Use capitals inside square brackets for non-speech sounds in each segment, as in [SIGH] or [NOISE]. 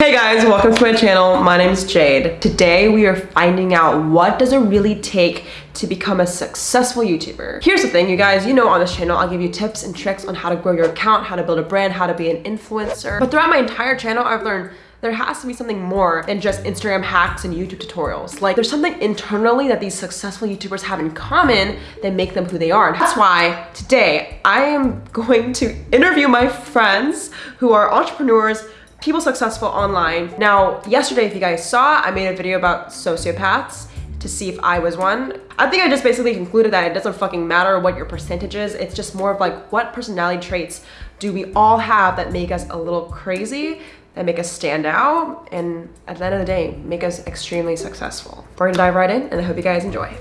Hey guys, welcome to my channel. My name is Jade. Today we are finding out what does it really take to become a successful YouTuber. Here's the thing, you guys, you know on this channel I'll give you tips and tricks on how to grow your account, how to build a brand, how to be an influencer. But throughout my entire channel, I've learned there has to be something more than just Instagram hacks and YouTube tutorials. Like there's something internally that these successful YouTubers have in common that make them who they are. And that's why today I am going to interview my friends who are entrepreneurs people successful online. Now, yesterday, if you guys saw, I made a video about sociopaths to see if I was one. I think I just basically concluded that it doesn't fucking matter what your percentage is. It's just more of like, what personality traits do we all have that make us a little crazy, that make us stand out, and at the end of the day, make us extremely successful. We're gonna dive right in, and I hope you guys enjoy.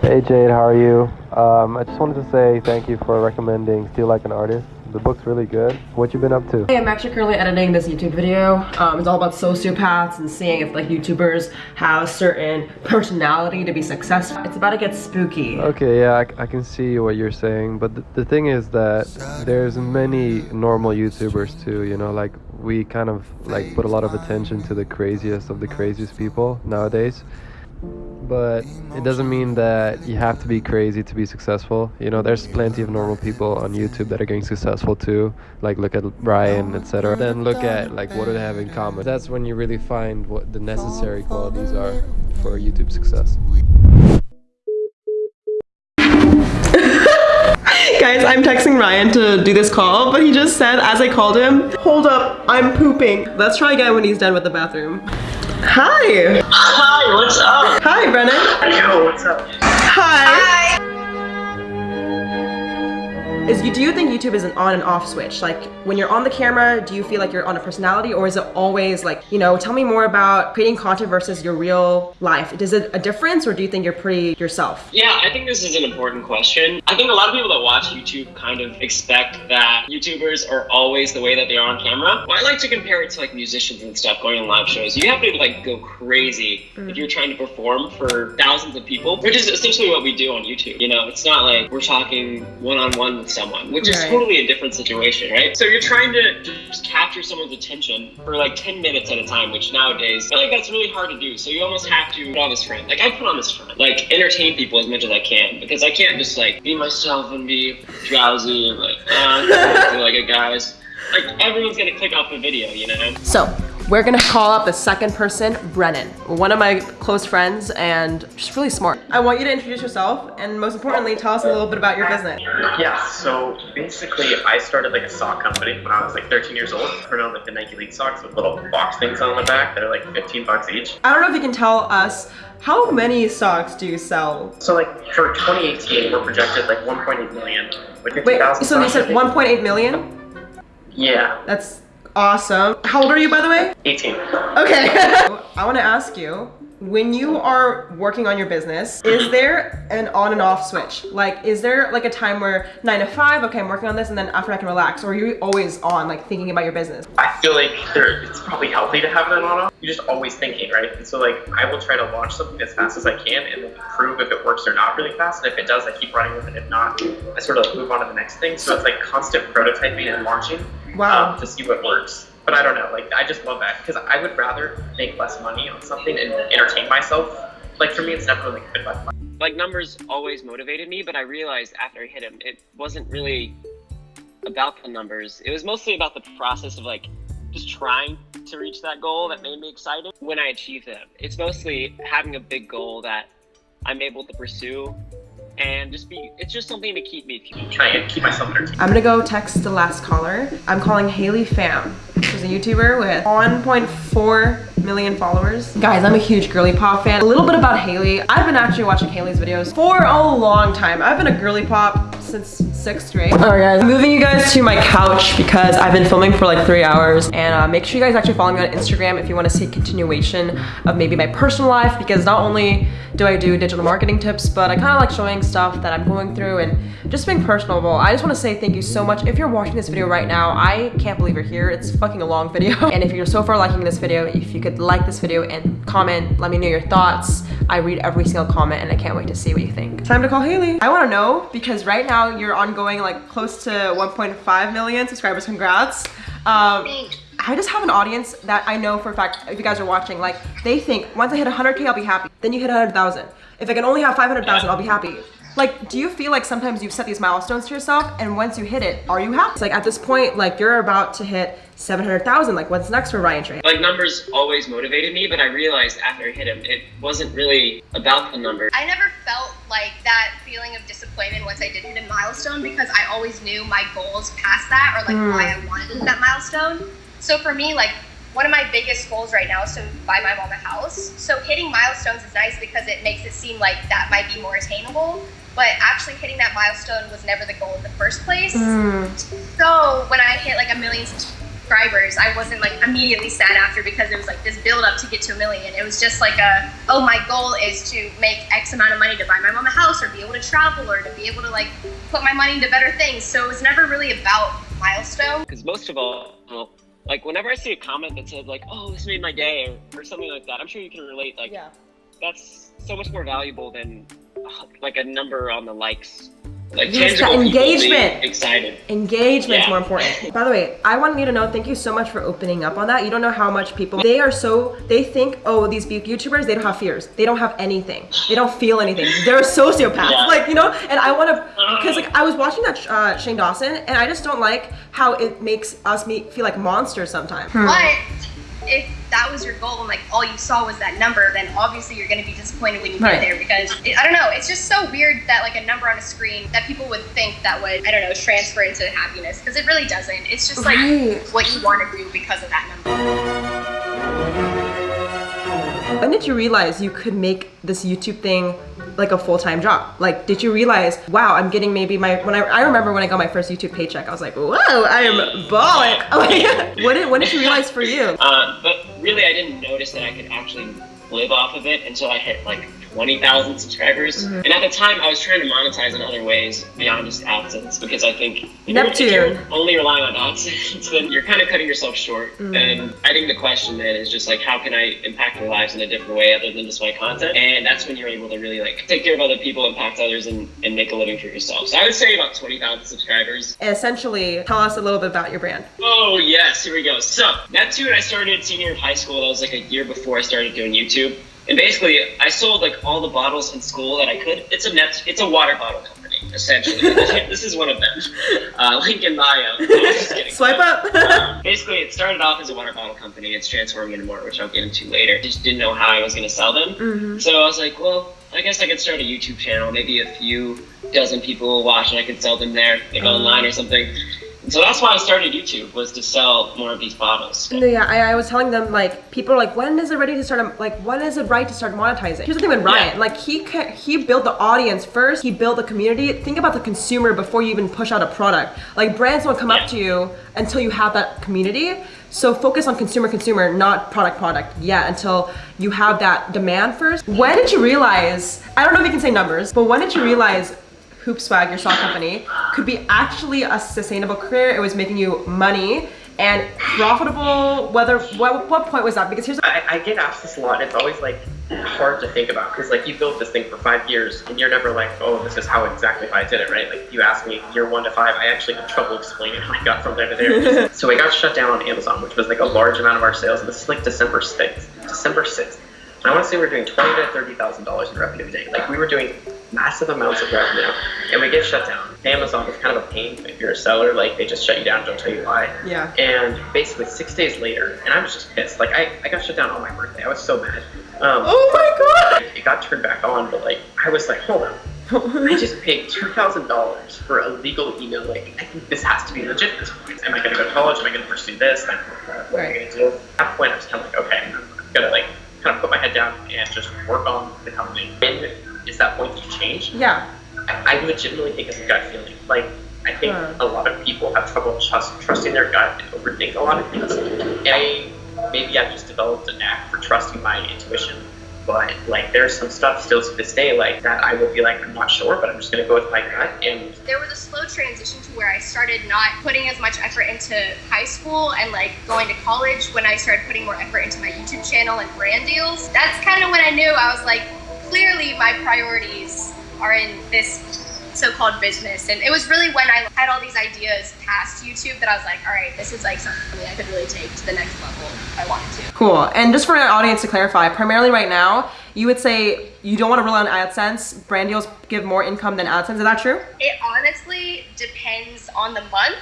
Hey Jade, how are you? Um, I just wanted to say thank you for recommending Steal Like an Artist. The book's really good. What you been up to? Hey, I'm actually currently editing this YouTube video. Um, it's all about sociopaths and seeing if like YouTubers have a certain personality to be successful. It's about to get spooky. Okay, yeah, I, I can see what you're saying, but the, the thing is that there's many normal YouTubers too, you know, like we kind of like put a lot of attention to the craziest of the craziest people nowadays but it doesn't mean that you have to be crazy to be successful. You know, there's plenty of normal people on YouTube that are getting successful too. Like look at Ryan, etc. Then look at like what do they have in common. That's when you really find what the necessary qualities are for YouTube success. [LAUGHS] Guys, I'm texting Ryan to do this call, but he just said as I called him, hold up, I'm pooping. Let's try again when he's done with the bathroom. Hi. Hi, what's up? Hi, Brennan. Yo, what's up? Hi. Hi. Is you do you think YouTube is an on and off switch? Like when you're on the camera, do you feel like you're on a personality or is it always like, you know, tell me more about creating content versus your real life. Is it a difference or do you think you're pretty yourself? Yeah, I think this is an important question. I think a lot of people that watch YouTube kind of expect that YouTubers are always the way that they are on camera. Well, I like to compare it to like musicians and stuff going on live shows. You have to like go crazy mm. if you're trying to perform for thousands of people, which is essentially what we do on YouTube. You know, it's not like we're talking one-on-one with someone, which right. is totally a different situation, right? So you're trying to just capture someone's attention for like 10 minutes at a time, which nowadays, I feel like that's really hard to do. So you almost have to put on this front. Like I put on this front, like entertain people as much as I can because I can't just like be myself and be drowsy and like, [LAUGHS] uh, like a guys. Like everyone's gonna click off the video, you know? So we're gonna call up the second person, Brennan, one of my close friends and just really smart. I want you to introduce yourself and most importantly, tell us a little bit about your business. Yeah, so basically I started like a sock company when I was like 13 years old. I on like the Nike Elite socks with little box things on the back that are like 15 bucks each. I don't know if you can tell us how many socks do you sell? So like for 2018, we're projected like 1.8 million. Wait, so you said 1.8 million? Yeah. That's Awesome. How old are you, by the way? 18. Okay. [LAUGHS] I want to ask you, when you are working on your business, is there an on and off switch? Like, is there like a time where nine to five, okay, I'm working on this and then after I can relax? Or are you always on, like thinking about your business? I feel like there, it's probably healthy to have an on off. You're just always thinking, right? And so like, I will try to launch something as fast as I can and then prove if it works or not really fast. And if it does, I keep running with it. If not, I sort of move on to the next thing. So it's like constant prototyping and launching wow. Um, to see what works but I don't know. Like I just love that because I would rather make less money on something and entertain myself. Like for me, it's really good. Like numbers always motivated me, but I realized after I hit them, it wasn't really about the numbers. It was mostly about the process of like just trying to reach that goal that made me excited when I achieved them. It's mostly having a big goal that I'm able to pursue and just be it's just something to keep me trying to keep myself entertained. I'm gonna go text the last caller. I'm calling Haley Pham. She's a YouTuber with 1.4 million followers. Guys, I'm a huge girly pop fan. A little bit about Haley. I've been actually watching Haley's videos for a long time. I've been a girly pop since sixth grade. All right, guys, I'm moving you guys to my couch because I've been filming for like three hours and uh, make sure you guys actually follow me on Instagram if you want to see continuation of maybe my personal life because not only do I do digital marketing tips, but I kind of like showing stuff that I'm going through and just being personable. I just want to say thank you so much. If you're watching this video right now, I can't believe you're here. It's fucking a long video. [LAUGHS] And if you're so far liking this video, if you could like this video and comment, let me know your thoughts. I read every single comment and I can't wait to see what you think. Time to call Haley. I want to know because right now you're ongoing like close to 1.5 million subscribers. Congrats. Um, I just have an audience that I know for a fact, if you guys are watching, like they think once I hit 100k, I'll be happy. Then you hit 100,000. If I can only have 500,000, I'll be happy. Like, do you feel like sometimes you've set these milestones to yourself and once you hit it, are you happy? It's like at this point, like you're about to hit 700,000. Like what's next for Ryan Trahan? Like numbers always motivated me, but I realized after I hit them, it wasn't really about the number. I never felt like that feeling of disappointment once I did hit a milestone because I always knew my goals past that or like Mm. why I wanted that milestone. So for me, like one of my biggest goals right now is to buy my mom a house. So hitting milestones is nice because it makes it seem like that might be more attainable. But actually hitting that milestone was never the goal in the first place. Mm. So when I hit like a million subscribers, I wasn't like immediately sad after because it was like this build up to get to a million. It was just like a, oh, my goal is to make X amount of money to buy my mom a house or be able to travel or to be able to like put my money into better things. So it was never really about milestone. Because most of all, like whenever I see a comment that says like, "Oh, this made my day" or, or something like that, I'm sure you can relate. Like Yeah. that's so much more valuable than like a number on the likes. Like Yes, tangible that people engagement. excited. Engagement's Yeah. more important. By the way, I want you to know, thank you so much for opening up on that. You don't know how much people, they are so, they think, oh, these YouTubers, they don't have fears. They don't have anything. They don't feel anything. They're sociopaths. Yeah. Like, you know, and I want to, because like I was watching that uh, Shane Dawson and I just don't like how it makes us me feel like monsters sometimes. But if that was your goal and like all you saw was that number, then obviously you're going to be disappointed when you Right. get there because it, I don't know. It's just so weird that like a number on a screen that people would think that would I don't know transfer into happiness because it really doesn't. It's just like Right. what you want to do because of that number. When did you realize you could make this YouTube thing like a full-time job? Like, did you realize, wow, I'm getting maybe my, when I, I remember when I got my first YouTube paycheck, I was like, whoa, I am balling. [LAUGHS] Like, what did, when did you realize for you? [LAUGHS] Uh, but really, I didn't notice that I could actually live off of it until I hit like 20,000 subscribers. Mm-hmm. And at the time, I was trying to monetize in other ways beyond just AdSense because I think if you're- Neptune. if you're only relying on AdSense, [LAUGHS] then you're kind of cutting yourself short. Mm-hmm. And I think the question then is just like, how can I impact their lives in a different way other than just my content? And that's when you're able to really like take care of other people, impact others, and, and make a living for yourself. So I would say about 20,000 subscribers. Essentially, tell us a little bit about your brand. Oh yes, here we go. So Neptune, I started senior of high school. That was like a year before I started doing YouTube. And basically, I sold like all the bottles in school that I could. It's a net. It's a water bottle company, essentially. [LAUGHS] this is one of them. Uh, link in bio. No, just kidding. [LAUGHS] Swipe up. [LAUGHS] Um, basically, it started off as a water bottle company. It's transforming into more, which I'll get into later. Just didn't know how I was going to sell them. Mhm. So I was like, well, I guess I could start a YouTube channel. Maybe a few dozen people will watch, and I could sell them there, like online or something. So that's why I started YouTube was to sell more of these bottles. Yeah, I, I was telling them like people are like, when is it ready to start? Like, when is it right to start monetizing? Here's the thing with Ryan, Yeah. like he he built the audience first. He built the community. Think about the consumer before you even push out a product. Like brands won't come Yeah. up to you until you have that community. So focus on consumer consumer, not product product yet until you have that demand first. When did you realize? I don't know if you can say numbers, but when did you realize? HoopSwagg, your sock company, could be actually a sustainable career. It was making you money and profitable. Whether what, what point was that? Because here's I, I get asked this a lot, and it's always like hard to think about because like you built this thing for five years, and you're never like, oh, this is how exactly I did it, right? Like you asked me year one to five, I actually had trouble explaining how I got from there to there. [LAUGHS] so I got shut down on Amazon, which was like a large amount of our sales, and this is like December sixth, December sixth. I want to say we're doing twenty to thirty thousand dollars in revenue a day. Like we were doing massive amounts of revenue, and we get shut down. Amazon is kind of a pain if you're a seller. Like they just shut you down, don't tell you why. yeah. And basically six days later, and I was just pissed. Like I, I got shut down on my birthday. I was so mad. Um, Oh my god! It got turned back on, but like I was like, hold on. I just [LAUGHS] paid two thousand dollars for a legal email. Like I think this has to be legit at this point. Am I gonna go to college? Am I gonna pursue this? Like, what am I gonna do? At that point, I was kind of like, okay, I'm gonna like kind of put my head down and just work on the company. When is that point to change? yeah. I, I legitimately think it's a gut feeling. Like, I think Huh. a lot of people have trouble trust, trusting their gut and overthink a lot of things. And I, maybe I've just developed a knack for trusting my intuition. But like, there's some stuff still to this day, like that I will be like, I'm not sure, but I'm just gonna go with my gut. And There was a slow transition to where I started not putting as much effort into high school and like going to college when I started putting more effort into my YouTube channel and brand deals. That's kind of when I knew I was like, clearly my priorities are in this so-called business and it was really when i had all these ideas past youtube that i was like all right this is like something i could really take to the next level if i wanted to Cool. And just for our audience to clarify, primarily right now, you would say you don't want to rely on AdSense. Brand deals give more income than AdSense. Is that true? it honestly depends on the month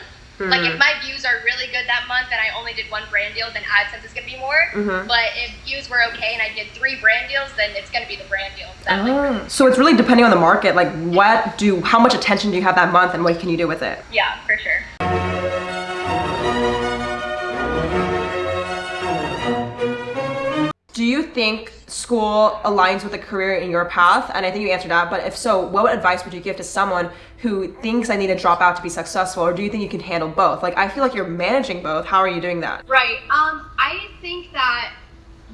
like if hmm. my views are really good that month and i only did one brand deal then adsense is going to be more mm-hmm. but if views were okay and i did three brand deals then it's going to be the brand deals. that like, Oh. So it's really depending on the market. Like, what do, how much attention do you have that month, and what can you do with it? yeah for sure Do you think school aligns with a career in your path? And I think you answered that. But if so, what advice would you give to someone who thinks I need to drop out to be successful, or do you think you can handle both? Like, I feel like you're managing both. How are you doing that? Right. Um, I think that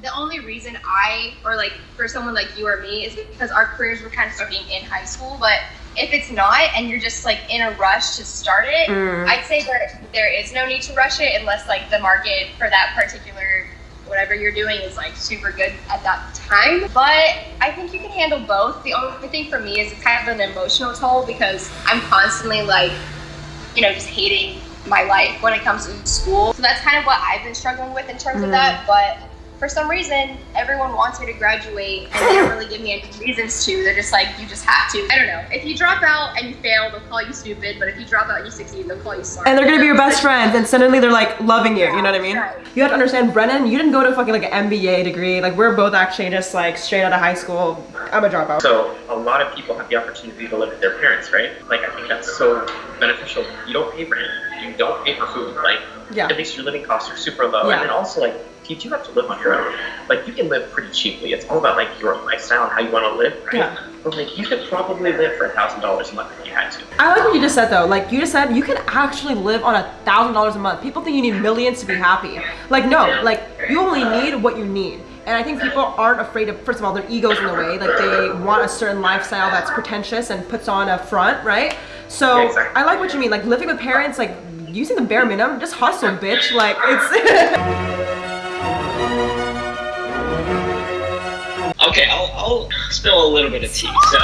the only reason I, or like for someone like you or me, is because our careers were kind of starting in high school. But if it's not, and you're just like in a rush to start it, I'd say there there is no need to rush it unless like the market for that particular whatever you're doing is like super good at that time. But I think you can handle both. The only thing for me is it's kind of an emotional toll because I'm constantly like you know, just hating my life when it comes to school. So that's kind of what I've been struggling with in terms of mm. that. But for some reason, everyone wants me to graduate and they don't really give me any reasons to. They're just like, you just have to. I don't know. If you drop out and you fail, they'll call you stupid. But if you drop out and you succeed, they'll call you smart. And they're gonna be your best friends, and suddenly they're like loving you. You know what I mean? Right. You have to understand, Brennan. You didn't go to fucking like an MBA degree. Like we're both actually just like straight out of high school. I'm a dropout. So a lot of people have the opportunity to live with their parents, right? Like I think that's so beneficial. You don't pay rent, you don't pay for food. Like Yeah. at least your living costs are super low. Yeah. And then also like you do have to live on your own. Like you can live pretty cheaply. It's all about like your lifestyle and how you want to live, right? Yeah. But like you could probably live for a thousand dollars a month if you had to. I like what you just said though. Like you just said, you can actually live on a thousand dollars a month. People think you need millions to be happy. Like no, like you only need what you need. And I think people aren't afraid of. First of all, their egos in the way. Like they want a certain lifestyle that's pretentious and puts on a front, right? So Yeah, exactly. I like what you mean. Like living with parents, like using the bare minimum, just hustle, bitch. Like it's. [LAUGHS] Okay, I'll, I'll spill a little bit of tea. So,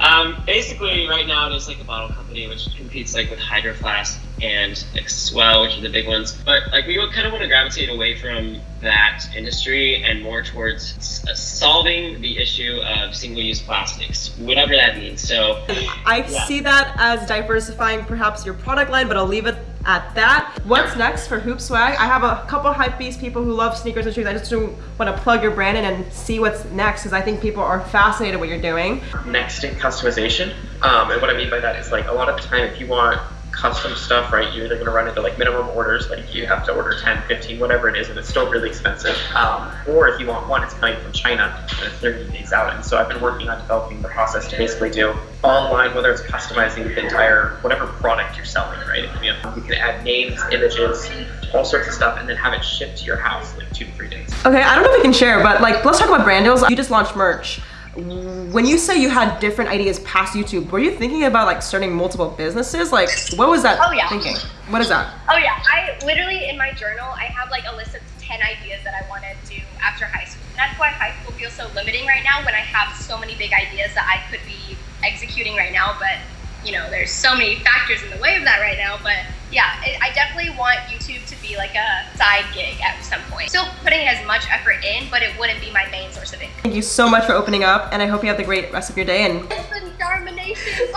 [LAUGHS] um, basically, right now it is like a bottle company which competes like with Hydro Flask and like Swell, which are the big ones. But like we would kind of want to gravitate away from that industry and more towards uh, solving the issue of single-use plastics, whatever that means. So, I Yeah. see that as diversifying perhaps your product line, but I'll leave it at that. What's next for HoopSwagg? I have a couple hype beast people who love sneakers and shoes. I just want to plug your brand in and see what's next because I think people are fascinated what you're doing. next in customization. Um, and what I mean by that is like a lot of time if you want custom stuff, right, you're either going to run into like minimum orders, like you have to order 10, 15, whatever it is, and it's still really expensive. Um, or if you want one, it's coming from China and it's 30 days out. And so I've been working on developing the process to basically do online, whether it's customizing the entire, whatever product you're selling, right? Can you can add names, images, all sorts of stuff, and then have it shipped to your house like two to three days. Okay, I don't know if we can share, but like let's talk about brand deals. You just launched merch. When you say you had different ideas past YouTube, were you thinking about like starting multiple businesses? Like, what was that Oh, yeah. thinking? What is that? Oh yeah, I literally in my journal I have like a list of ten ideas that I want to do after high school. That's why high school feels so limiting right now when I have so many big ideas that I could be executing right now. But you know, there's so many factors in the way of that right now. But yeah, it, I definitely want YouTube to be like a side gig at some point. Still putting as much effort in, but it wouldn't be my main source of income. Thank you so much for opening up, and I hope you have the great rest of your day. And Listen, Darmination.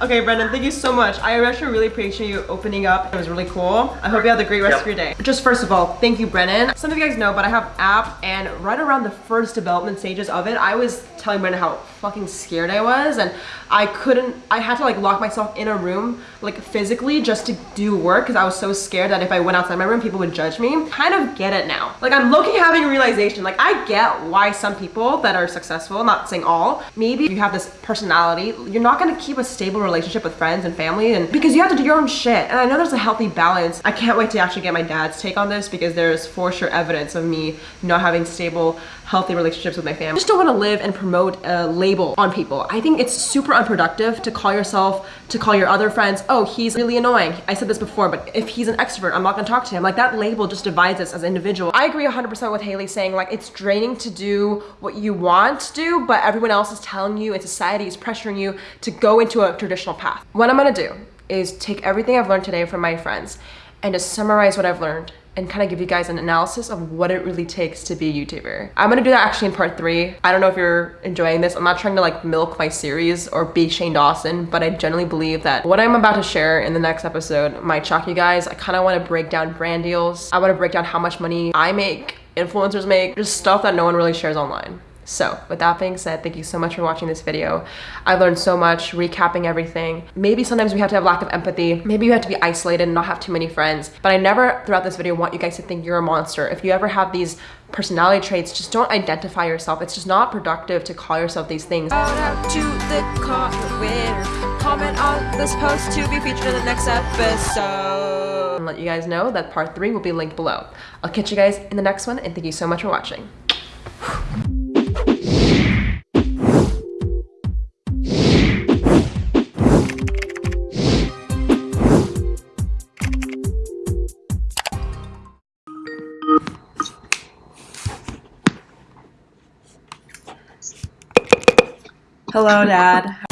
[LAUGHS] okay, Brennan, thank you so much. I actually really appreciate you opening up. It was really cool. I hope you have the great rest Yep. of your day. Just first of all, thank you, Brennan. Some of you guys know, but I have app, and right around the first development stages of it, I was telling Brennan how fucking scared I was, and I couldn't. I had to like lock myself in a room, like physically, just to do work, because I was so scared that if I went outside my room, people would judge me. Kind of get it now. Like I'm looking, having a realization. Like I get why some people that are successful, not saying all, maybe you have this personality, you're not gonna keep a stable relationship with friends and family, and because you have to do your own shit. And I know there's a healthy balance. I can't wait to actually get my dad's take on this because there's for sure evidence of me not having stable healthy relationships with my family. I just don't want to live and promote a label on people. I think it's super unproductive to call yourself, to call your other friends, oh, he's really annoying. I said this before, but if he's an extrovert, I'm not gonna talk to him. Like that label just divides us as individuals. I agree 100% with Haley saying like it's draining to do what you want to do, but everyone else is telling you and society is pressuring you to go into a traditional path. What I'm gonna do is take everything I've learned today from my friends and just summarize what I've learned and kind of give you guys an analysis of what it really takes to be a YouTuber. I'm gonna do that actually in part three. I don't know if you're enjoying this. I'm not trying to like milk my series or be Shane Dawson, but I generally believe that what I'm about to share in the next episode might shock you guys. I kind of want to break down brand deals. I want to break down how much money I make, influencers make, just stuff that no one really shares online. So with that being said, thank you so much for watching this video. I learned so much recapping everything. Maybe sometimes we have to have lack of empathy. Maybe you have to be isolated and not have too many friends. But I never throughout this video want you guys to think you're a monster. If you ever have these personality traits, just don't identify yourself. It's just not productive to call yourself these things. Shout out to the comment winner. Comment on this post to be featured in the next episode. And let you guys know that part three will be linked below. I'll catch you guys in the next one and thank you so much for watching. Hello, Dad.